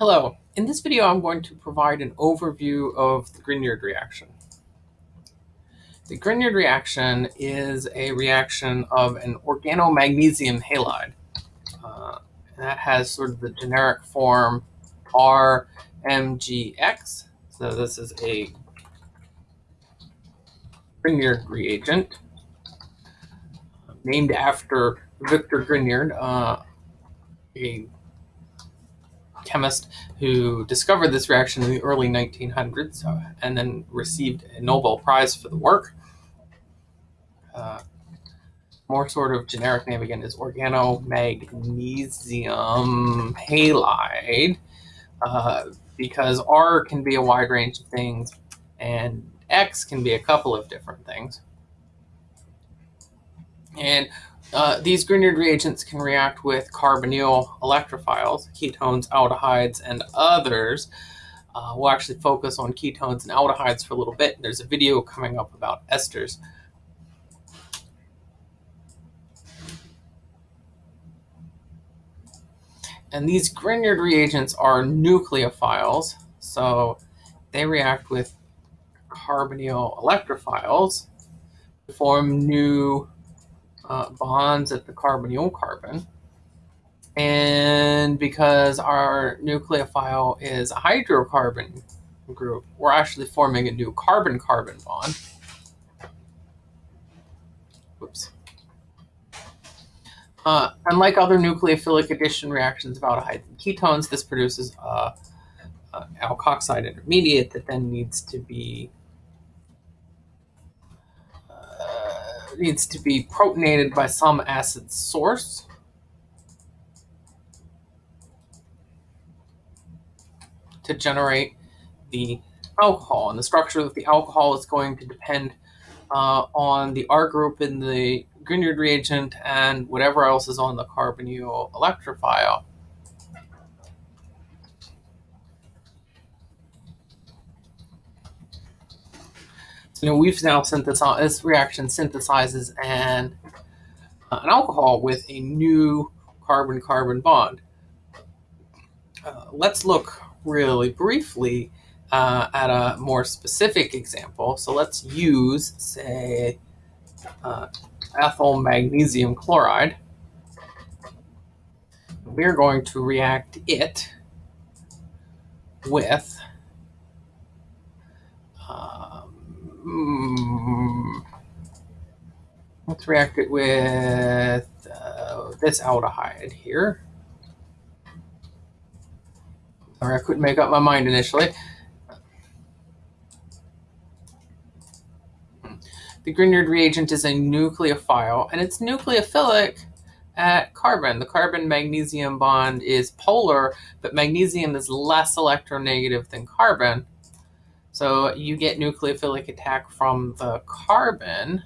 Hello, in this video I'm going to provide an overview of the Grignard reaction. The Grignard reaction is a reaction of an organomagnesium halide. Uh, that has sort of the generic form RMGX. So this is a Grignard reagent named after Victor Grignard, uh, a chemist who discovered this reaction in the early 1900s uh, and then received a Nobel Prize for the work. Uh, more sort of generic name again is organomagnesium halide uh, because R can be a wide range of things and X can be a couple of different things. And uh, these Grignard reagents can react with carbonyl electrophiles, ketones, aldehydes, and others. Uh, we'll actually focus on ketones and aldehydes for a little bit. There's a video coming up about esters. And these Grignard reagents are nucleophiles, so they react with carbonyl electrophiles to form new uh, bonds at the carbonyl carbon. And because our nucleophile is a hydrocarbon group, we're actually forming a new carbon-carbon bond. Whoops. Uh, unlike other nucleophilic addition reactions of aldehydes and ketones, this produces a, a alkoxide intermediate that then needs to be needs to be protonated by some acid source. to generate the alcohol. And the structure of the alcohol is going to depend uh, on the R group in the Grignard reagent and whatever else is on the carbonyl electrophile. You know, we've now synthesized, this reaction synthesizes an, uh, an alcohol with a new carbon-carbon bond. Uh, let's look really briefly uh, at a more specific example. So let's use, say, uh, ethyl magnesium chloride. We're going to react it with Hmm. let's react it with uh, this aldehyde here. Sorry, I couldn't make up my mind initially. The Grignard reagent is a nucleophile, and it's nucleophilic at carbon. The carbon-magnesium bond is polar, but magnesium is less electronegative than carbon. So you get nucleophilic attack from the carbon.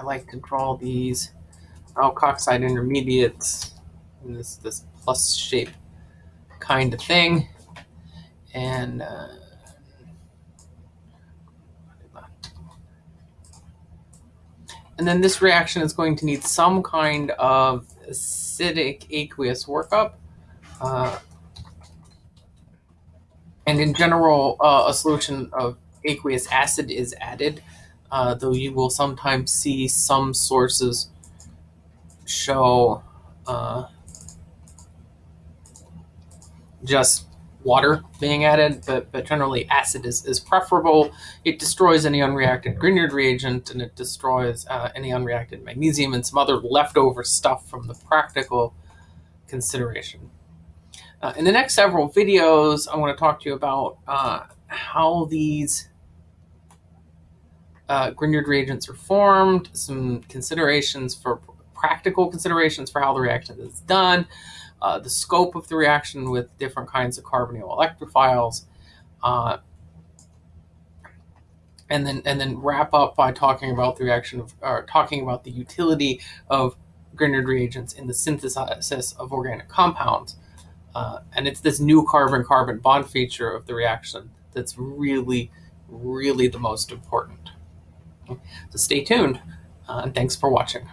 I like to draw these alkoxide intermediates in this, this plus shape kind of thing. And uh, and then this reaction is going to need some kind of acidic aqueous workup. Uh, and in general, uh, a solution of aqueous acid is added, uh, though you will sometimes see some sources show uh, just water being added, but, but generally acid is, is preferable. It destroys any unreacted Grignard reagent and it destroys uh, any unreacted magnesium and some other leftover stuff from the practical consideration. Uh, in the next several videos, I want to talk to you about uh, how these uh, Grignard reagents are formed, some considerations for practical considerations for how the reaction is done, uh, the scope of the reaction with different kinds of carbonyl electrophiles, uh, and then and then wrap up by talking about the reaction of or talking about the utility of Grignard reagents in the synthesis of organic compounds. Uh, and it's this new carbon-carbon bond feature of the reaction that's really, really the most important. So stay tuned, uh, and thanks for watching.